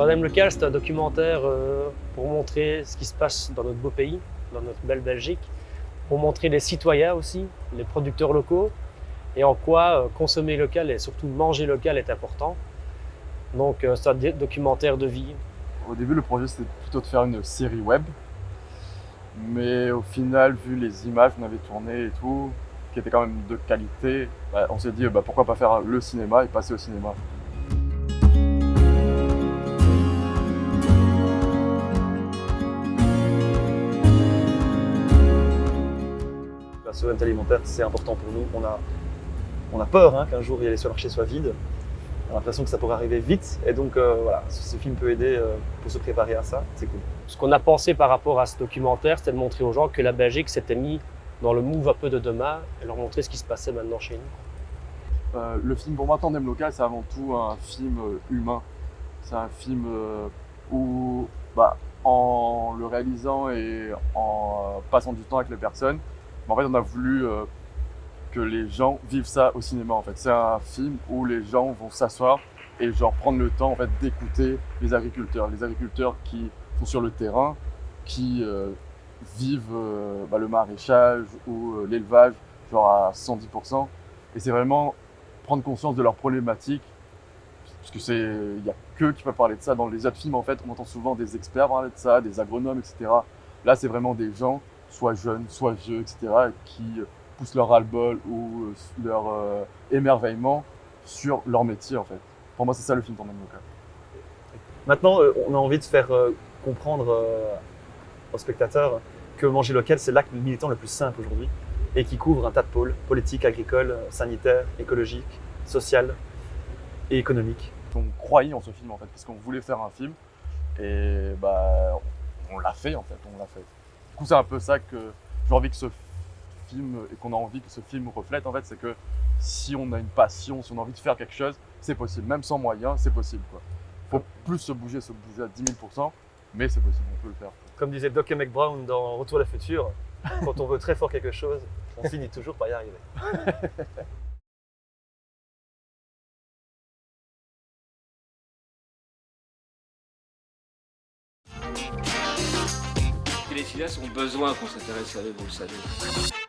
Tandem Local, c'est un documentaire euh, pour montrer ce qui se passe dans notre beau pays, dans notre belle Belgique, pour montrer les citoyens aussi, les producteurs locaux, et en quoi euh, consommer local et surtout manger local est important. Donc euh, c'est un documentaire de vie. Au début, le projet c'était plutôt de faire une série web, mais au final, vu les images qu'on avait tournées et tout, qui étaient quand même de qualité, bah, on s'est dit bah, pourquoi pas faire le cinéma et passer au cinéma. La souveraineté alimentaire, c'est important pour nous. On a, on a peur hein, qu'un jour les supermarchés soient vides. On a l'impression que ça pourrait arriver vite. Et donc euh, voilà, ce, film peut aider euh, pour se préparer à ça. C'est cool. Ce qu'on a pensé par rapport à ce documentaire, c'était de montrer aux gens que la Belgique s'était mis dans le move un peu de demain et leur montrer ce qui se passait maintenant chez nous. Euh, le film pour moi, Tandem Local, c'est avant tout un film humain. C'est un film où, bah, en le réalisant et en passant du temps avec les personnes, en fait, on a voulu euh, que les gens vivent ça au cinéma. En fait, c'est un film où les gens vont s'asseoir et genre prendre le temps en fait d'écouter les agriculteurs, les agriculteurs qui sont sur le terrain, qui euh, vivent euh, bah, le maraîchage ou l'élevage genre à 110%. Et c'est vraiment prendre conscience de leurs problématiques parce que c'est il y a que qui peuvent parler de ça dans les autres films en fait on entend souvent des experts parler de ça des agronomes etc là c'est vraiment des gens soit jeunes, soit vieux, etc., qui poussent leur ras-le-bol ou euh, leur euh, émerveillement sur leur métier, en fait. Pour moi, c'est ça le film Tandem Local. Maintenant, euh, on a envie de faire comprendre aux spectateurs que manger local, c'est l'acte militant le plus simple aujourd'hui et qui couvre un tas de pôles, politique, agricole, sanitaire, écologique, social et économique. On croyait en ce film en fait, parce qu'on voulait faire un film et bah on l'a fait en fait, on l'a fait c'est un peu ça que j'ai envie que ce film et qu'on a envie que ce film reflète en fait, c'est que si on a une passion, si on a envie de faire quelque chose, c'est possible. Même sans moyens, c'est possible. Quoi. Faut plus se bouger, se bouger à 10 000 mais c'est possible, on peut le faire. Comme disait Doc McBrown dans Retour à la future, quand on veut très fort quelque chose, on finit toujours par y arriver. les cinéastes ont besoin qu'on s'intéresse à eux, vous le savez.